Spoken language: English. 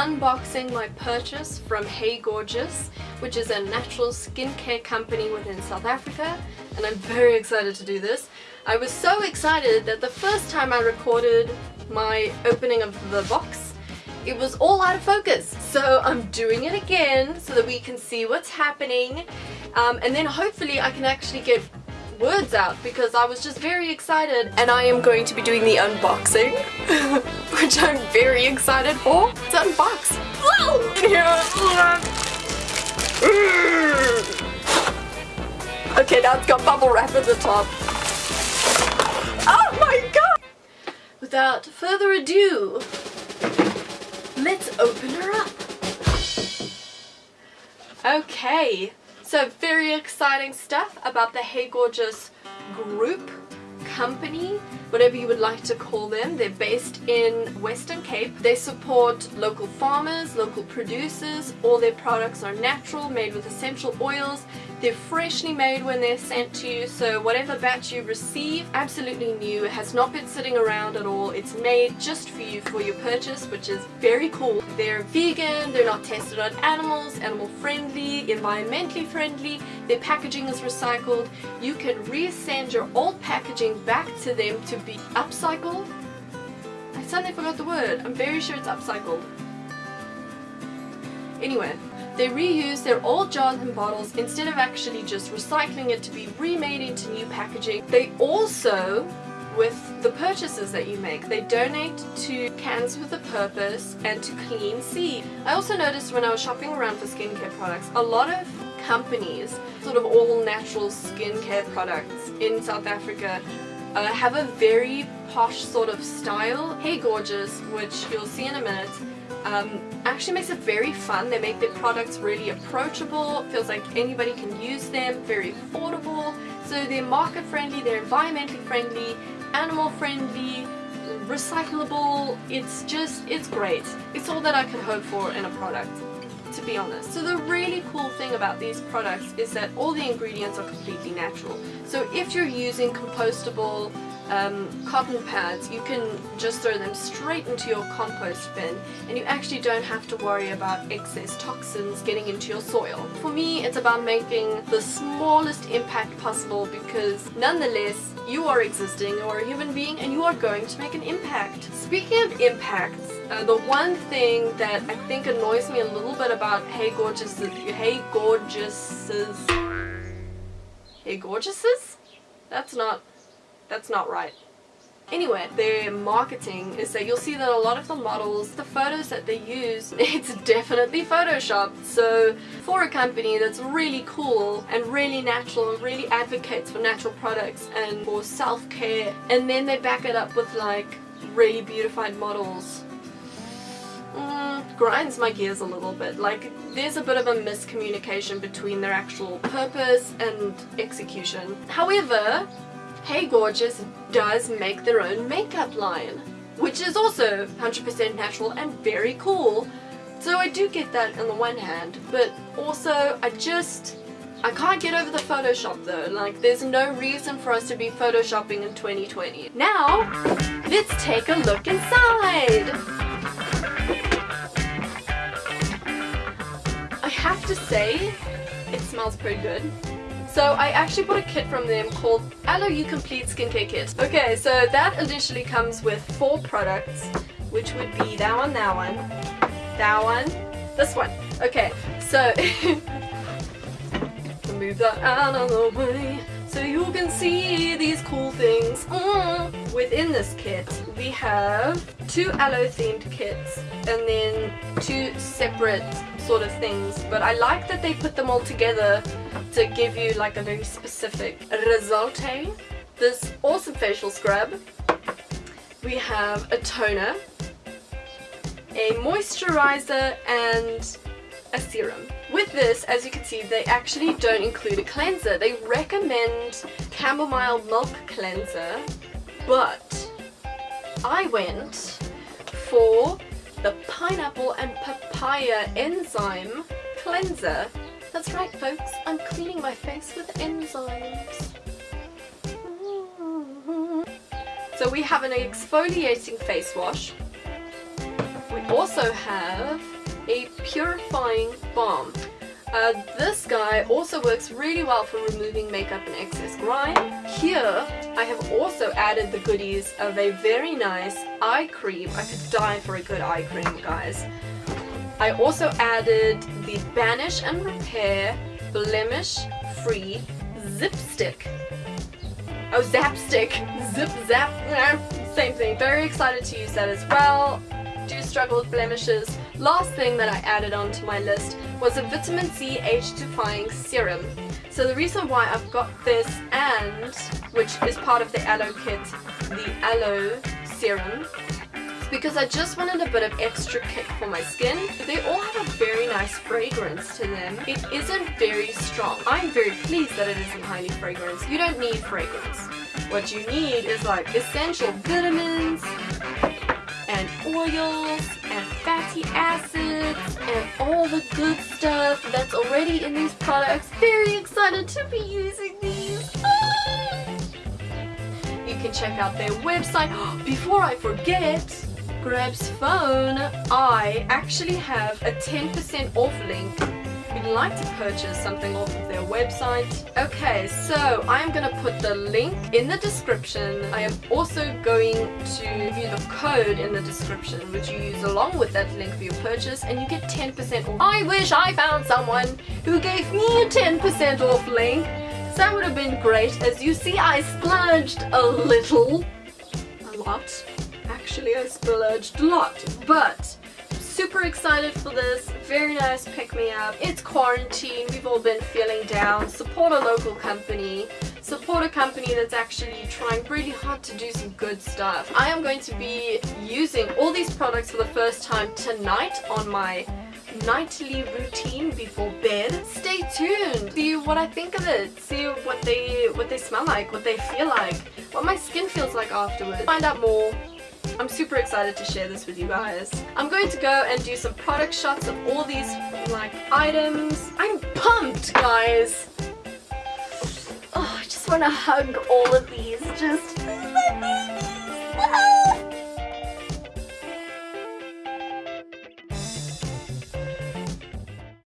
unboxing my purchase from Hey Gorgeous, which is a natural skincare company within South Africa, and I'm very excited to do this. I was so excited that the first time I recorded my opening of the box, it was all out of focus. So I'm doing it again so that we can see what's happening, um, and then hopefully I can actually get words out because I was just very excited and I am going to be doing the unboxing which I'm very excited for. Let's unbox. okay now it's got bubble wrap at the top. Oh my god! Without further ado, let's open her up. Okay, so very exciting stuff about the Hey Gorgeous group, company, whatever you would like to call them. They're based in Western Cape. They support local farmers, local producers. All their products are natural, made with essential oils. They're freshly made when they're sent to you, so whatever batch you receive, absolutely new. Has not been sitting around at all. It's made just for you for your purchase, which is very cool. They're vegan, they're not tested on animals, animal friendly, environmentally friendly. Their packaging is recycled. You can resend your old packaging back to them to be upcycled. I suddenly forgot the word. I'm very sure it's upcycled. Anyway, they reuse their old jars and bottles instead of actually just recycling it to be remade into new packaging. They also, with the purchases that you make, they donate to Cans with a Purpose and to Clean Sea. I also noticed when I was shopping around for skincare products, a lot of companies, sort of all natural skincare products in South Africa uh, have a very posh sort of style. Hey Gorgeous, which you'll see in a minute, um, actually makes it very fun. They make their products really approachable, feels like anybody can use them, very affordable. So they're market friendly, they're environmentally friendly, animal friendly, recyclable. It's just, it's great. It's all that I could hope for in a product to be honest. So the really cool thing about these products is that all the ingredients are completely natural. So if you're using compostable um, cotton pads, you can just throw them straight into your compost bin and you actually don't have to worry about excess toxins getting into your soil. For me, it's about making the smallest impact possible because nonetheless, you are existing, you are a human being and you are going to make an impact. Speaking of impacts, uh, the one thing that I think annoys me a little bit about Hey Gorgeous, Hey Gorgeouses, Hey Gorgeouses? That's not that's not right. Anyway, their marketing is that you'll see that a lot of the models, the photos that they use, it's definitely photoshopped. So for a company that's really cool and really natural and really advocates for natural products and for self-care and then they back it up with like really beautified models mm, grinds my gears a little bit. Like, there's a bit of a miscommunication between their actual purpose and execution. However, Hey Gorgeous does make their own makeup line, which is also 100% natural and very cool. So I do get that on the one hand, but also I just, I can't get over the Photoshop though. Like there's no reason for us to be Photoshopping in 2020. Now, let's take a look inside. Have to say, it smells pretty good. So I actually bought a kit from them called Aloe You Complete Skincare Kit. Okay, so that initially comes with four products, which would be that one, that one, that one, this one. Okay, so move that out of the way so you can see these cool things. Mm. Within this kit, we have two aloe themed kits and then two separate sort of things. But I like that they put them all together to give you like a very specific result. This awesome facial scrub. We have a toner, a moisturizer and a serum. With this, as you can see, they actually don't include a cleanser. They recommend chamomile milk cleanser, but I went for the pineapple and papaya enzyme cleanser that's right folks, I'm cleaning my face with enzymes. So we have an exfoliating face wash. We also have a purifying balm. Uh, this guy also works really well for removing makeup and excess grime. Here, I have also added the goodies of a very nice eye cream. I could die for a good eye cream, guys. I also added the Banish and Repair Blemish Free Zip Stick. Oh, Zap Stick. Zip Zap. Same thing. Very excited to use that as well. Do struggle with blemishes. Last thing that I added onto my list was a vitamin C age defying serum. So the reason why I've got this and, which is part of the aloe kit, the aloe serum, because I just wanted a bit of extra kick for my skin. They all have a very nice fragrance to them. It isn't very strong. I'm very pleased that it isn't highly fragrance. You don't need fragrance. What you need is like essential vitamins and oils and fatty acids and all the good stuff that's already in these products. Very excited to be using these. Ah! You can check out their website. Before I forget, Grab's phone, I actually have a 10% off link you'd like to purchase something off of their website. Okay, so I'm going to put the link in the description. I am also going to give you the code in the description which you use along with that link for your purchase and you get 10% off. I wish I found someone who gave me a 10% off link. So that would have been great. As you see, I splurged a little. A lot actually I splurged a lot but super excited for this very nice pick-me-up it's quarantine we've all been feeling down support a local company support a company that's actually trying really hard to do some good stuff I am going to be using all these products for the first time tonight on my nightly routine before bed. Stay tuned. See what I think of it. See what they what they smell like, what they feel like, what my skin feels like afterwards. Find out more I'm super excited to share this with you guys. I'm going to go and do some product shots of all these like items. I'm pumped guys! Oh, I just want to hug all of these. Just